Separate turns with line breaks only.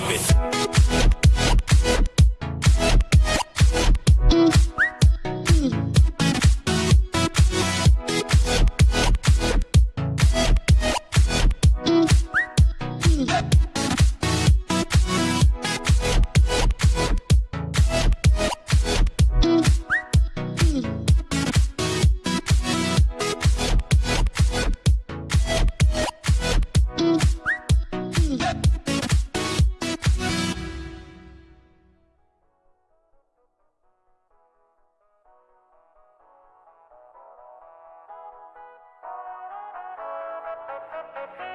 pop it. Thank Thank you.